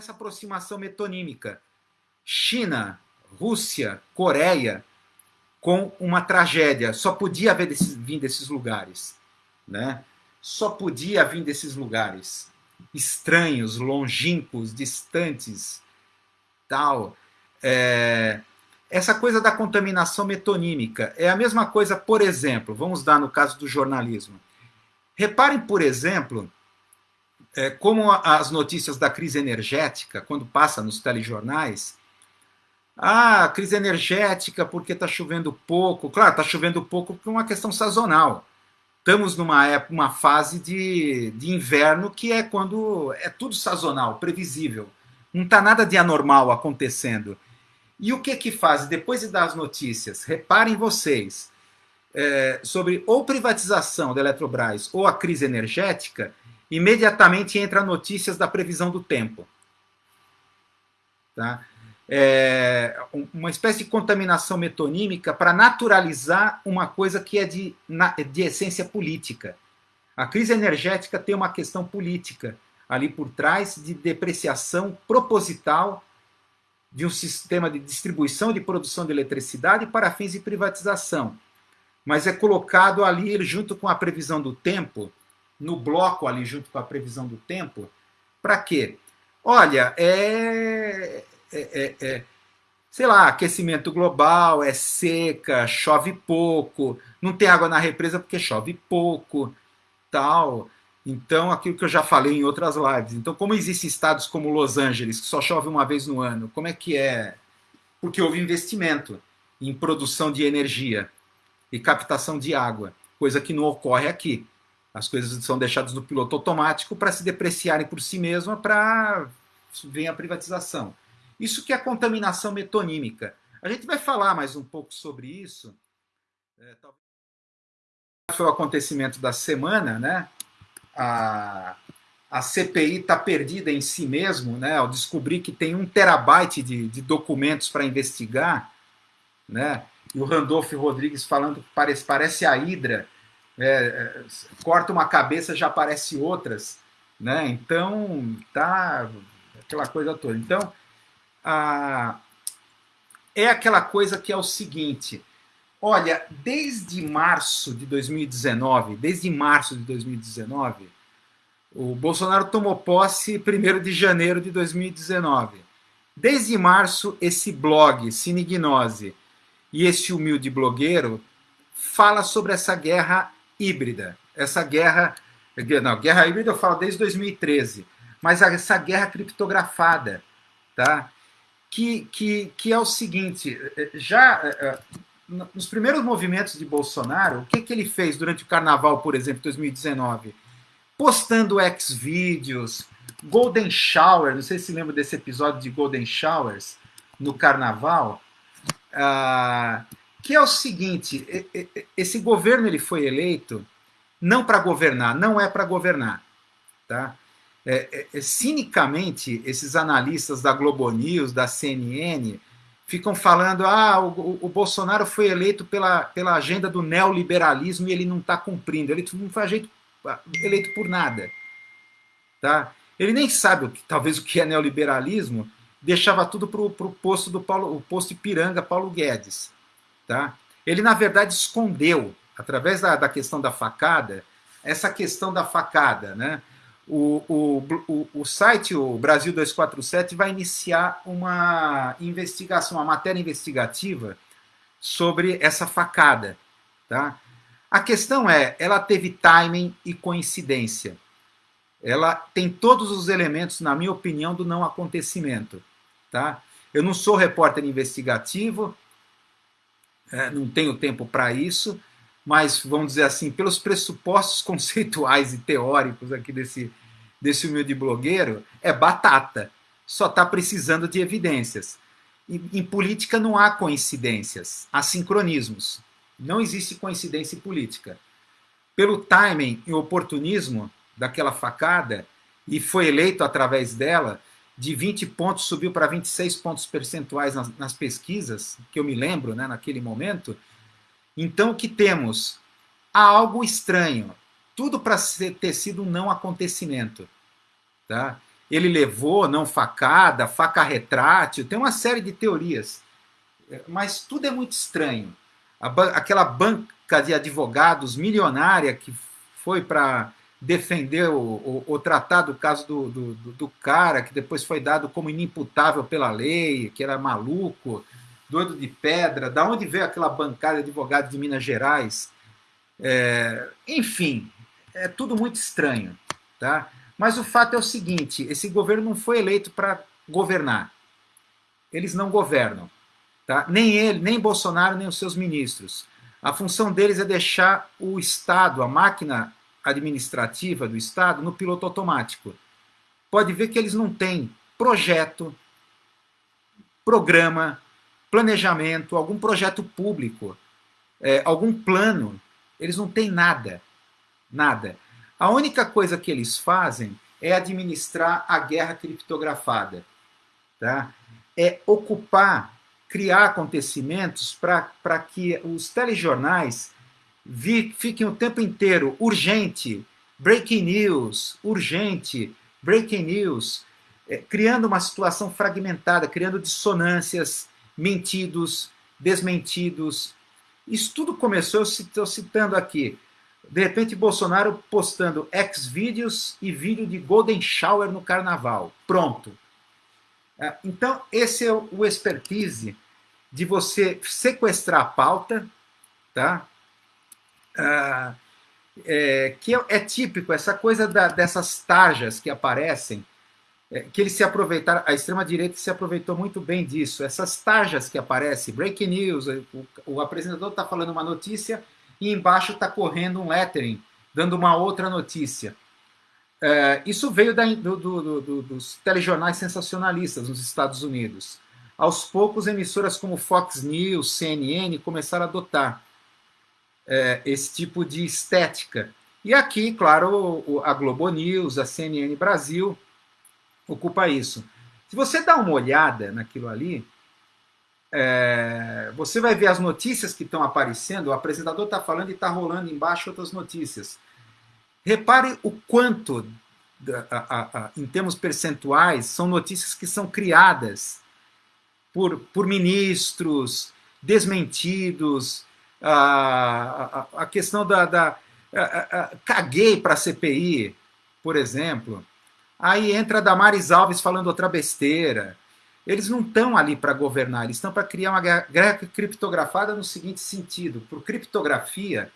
essa aproximação metonímica. China, Rússia, Coreia, com uma tragédia. Só podia haver desses, vir desses lugares. Né? Só podia vir desses lugares. Estranhos, longínquos, distantes, tal. É, essa coisa da contaminação metonímica é a mesma coisa, por exemplo, vamos dar no caso do jornalismo. Reparem, por exemplo, é, como as notícias da crise energética, quando passa nos telejornais, ah, crise energética porque está chovendo pouco. Claro, está chovendo pouco por uma questão sazonal. Estamos numa época, uma fase de, de inverno que é quando é tudo sazonal, previsível. Não está nada de anormal acontecendo. E o que que faz? Depois de dar as notícias, reparem vocês, é, sobre ou privatização da Eletrobras ou a crise energética, imediatamente entra notícias da previsão do tempo. Tá? É, uma espécie de contaminação metonímica para naturalizar uma coisa que é de, de essência política. A crise energética tem uma questão política ali por trás de depreciação proposital de um sistema de distribuição de produção de eletricidade para fins de privatização. Mas é colocado ali junto com a previsão do tempo no bloco ali junto com a previsão do tempo. Para quê? Olha, é, é, é, é, sei lá, aquecimento global, é seca, chove pouco, não tem água na represa porque chove pouco, tal. Então, aquilo que eu já falei em outras lives. Então, como existem estados como Los Angeles, que só chove uma vez no ano, como é que é? Porque houve investimento em produção de energia e captação de água, coisa que não ocorre aqui. As coisas são deixadas no piloto automático para se depreciarem por si mesma para vir a privatização. Isso que é a contaminação metonímica. A gente vai falar mais um pouco sobre isso. É, talvez foi o acontecimento da semana, né? A, a CPI está perdida em si mesmo, né? Ao descobrir que tem um terabyte de, de documentos para investigar, né? E o Randolph Rodrigues falando que parece, parece a Hidra é, é, corta uma cabeça já aparece outras, né? Então tá aquela coisa toda. Então a, é aquela coisa que é o seguinte. Olha, desde março de 2019, desde março de 2019, o Bolsonaro tomou posse 1 de janeiro de 2019. Desde março, esse blog, Cinegnose, e esse humilde blogueiro fala sobre essa guerra híbrida. Essa guerra. Não, guerra híbrida eu falo desde 2013, mas essa guerra criptografada, tá? Que, que, que é o seguinte: já eh, eh, nos primeiros movimentos de Bolsonaro, o que, que ele fez durante o carnaval, por exemplo, 2019? Postando ex-vídeos, Golden Shower, não sei se lembra desse episódio de Golden Showers no carnaval. Ah, que é o seguinte: esse governo ele foi eleito não para governar, não é para governar, tá? É, é, é, cinicamente, esses analistas da Globo News, da CNN, ficam falando: ah, o, o Bolsonaro foi eleito pela, pela agenda do neoliberalismo e ele não está cumprindo. Ele não foi eleito, eleito por nada. Tá? Ele nem sabe o que, talvez o que é neoliberalismo, deixava tudo para o posto do Paulo, o posto Ipiranga Paulo Guedes. Tá? Ele, na verdade, escondeu, através da, da questão da facada, essa questão da facada. Né? O, o, o, o site, o Brasil 247, vai iniciar uma investigação, uma matéria investigativa sobre essa facada. Tá? A questão é, ela teve timing e coincidência. Ela tem todos os elementos, na minha opinião, do não acontecimento. Tá? Eu não sou repórter investigativo, é, não tenho tempo para isso, mas vamos dizer assim, pelos pressupostos conceituais e teóricos aqui desse, desse humilde blogueiro, é batata. Só está precisando de evidências. Em política não há coincidências, há sincronismos. Não existe coincidência em política. Pelo timing e oportunismo daquela facada, e foi eleito através dela, de 20 pontos subiu para 26 pontos percentuais nas, nas, pesquisas, que eu me lembro né, naquele momento. Então, o que temos? Há algo estranho. Tudo para ter sido um não acontecimento. Tá? ele levou, não facada, faca retrátil, tem uma série de teorias. Mas tudo é muito estranho. aquela banca de advogados milionária que foi para defender o, o, o, tratar do caso do, do, do, cara, que depois foi dado como inimputável pela lei, que era maluco, doido de pedra, da onde veio aquela bancada de advogados de Minas Gerais? É, enfim, é tudo muito estranho. Tá? Mas o fato é o seguinte: esse governo não foi eleito para governar. Eles não governam. Tá? Nem ele, nem Bolsonaro, nem os seus ministros. A função deles é deixar o Estado, a máquina administrativa do Estado, no piloto automático. Pode ver que eles não têm projeto, programa, planejamento, algum projeto público, é, algum plano. Eles não têm nada. Nada. A única coisa que eles fazem é administrar a guerra criptografada. Tá? É ocupar, criar acontecimentos para que os telejornais fiquem o tempo inteiro urgente, breaking news, urgente, breaking news, é, criando uma situação fragmentada, criando dissonâncias, mentidos, desmentidos. Isso tudo começou, eu estou citando aqui, de repente Bolsonaro postando ex-vídeos e vídeo de Golden Shower no carnaval. Pronto. É, então, esse é o expertise de você sequestrar a pauta, tá? Ah, é, que é, é, típico, essa coisa da, dessas tarjas que aparecem, é, que eles se aproveitaram, a extrema-direita se aproveitou muito bem disso. Essas tarjas que aparecem, breaking news, o, o apresentador está falando uma notícia e embaixo está correndo um lettering, dando uma outra notícia. É, isso veio da, do, do, do, dos telejornais sensacionalistas nos Estados Unidos. Aos poucos, emissoras como Fox News, CNN começaram a adotar é, esse tipo de estética. E aqui, claro, a Globo News, a CNN Brasil ocupa isso. Se você dá uma olhada naquilo ali, é, você vai ver as notícias que estão aparecendo, o apresentador está falando e está rolando embaixo outras notícias. Repare o quanto, em termos percentuais, são notícias que são criadas por, por ministros, desmentidos, a, a, a questão da. da a, caguei para a CPI, por exemplo. Aí entra a Damares Alves falando outra besteira. Eles não estão ali para governar, eles estão para criar uma guerra criptografada no seguinte sentido: por criptografia,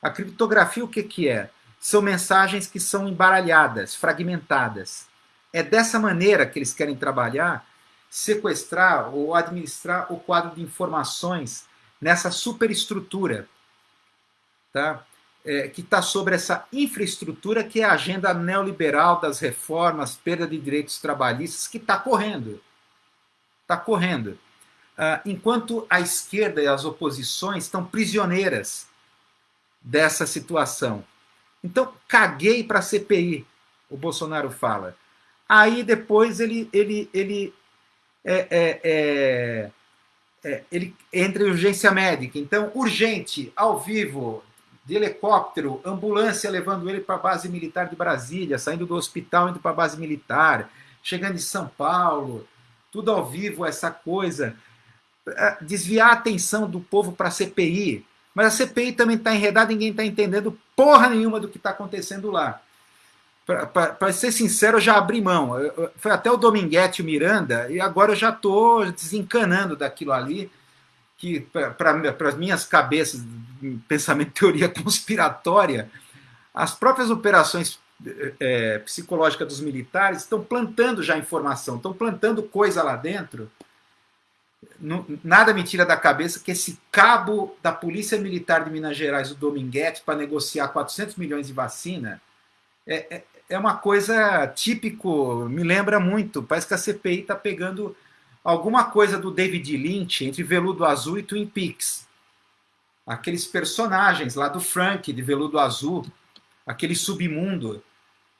a criptografia o que, que é? São mensagens que são embaralhadas, fragmentadas. É dessa maneira que eles querem trabalhar, sequestrar ou administrar o quadro de informações nessa superestrutura, tá? É, que está sobre essa infraestrutura que é a agenda neoliberal das reformas, perda de direitos trabalhistas, que está correndo. Está correndo. Uh, enquanto a esquerda e as oposições estão prisioneiras dessa situação. Então, caguei para a CPI, o Bolsonaro fala. Aí depois ele, ele, ele é, é, é ele entra em urgência médica. Então, urgente, ao vivo, de helicóptero, ambulância levando ele para a base militar de Brasília, saindo do hospital indo para a base militar, chegando em São Paulo, tudo ao vivo, essa coisa. É, desviar a atenção do povo para a CPI. Mas a CPI também está enredada, ninguém está entendendo porra nenhuma do que está acontecendo lá. Para ser sincero, eu já abri mão. foi até o Dominguete o Miranda, e agora eu já estou desencanando daquilo ali, que para as minhas cabeças, pensamento teoria conspiratória, as próprias operações é, psicológicas dos militares estão plantando já informação, estão plantando coisa lá dentro. Nada me tira da cabeça que esse cabo da Polícia Militar de Minas Gerais, o Dominguete, para negociar 400 milhões de vacina, é, é é uma coisa típico, me lembra muito. Parece que a CPI está pegando alguma coisa do David Lynch entre Veludo Azul e Twin Peaks. Aqueles personagens lá do Frank, de Veludo Azul, aquele submundo,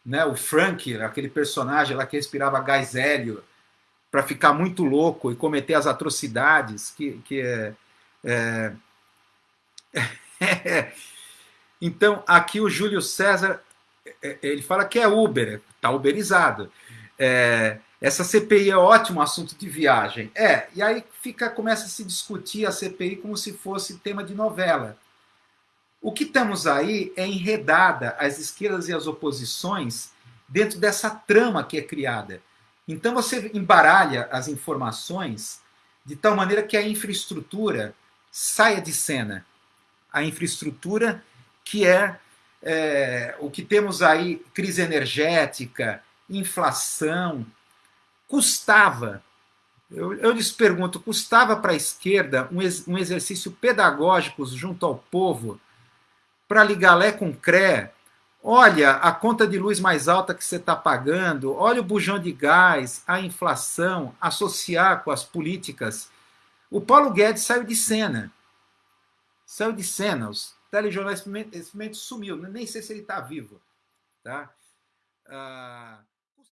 né? o Frank, aquele personagem lá que respirava gás hélio para ficar muito louco e cometer as atrocidades que, que é, é... então aqui o Júlio César é, ele fala que é Uber, está uberizado. é, essa CPI é ótimo assunto de viagem. É, e aí fica, começa a se discutir a CPI como se fosse tema de novela. O que temos aí é enredada as esquerdas e as oposições dentro dessa trama que é criada. Então você embaralha as informações de tal maneira que a infraestrutura saia de cena. A infraestrutura que é, é o que temos aí, crise energética, inflação, custava, eu, eu lhes pergunto, custava para a esquerda um, ex, um exercício pedagógico junto ao povo para ligar Lé com Cré, olha a conta de luz mais alta que você está pagando, olha o bujão de gás, a inflação, associar com as políticas. O Paulo Guedes saiu de cena. Saiu de cena. Os telejornais, esse momento sumiu. Nem sei se ele está vivo. Tá? Ah...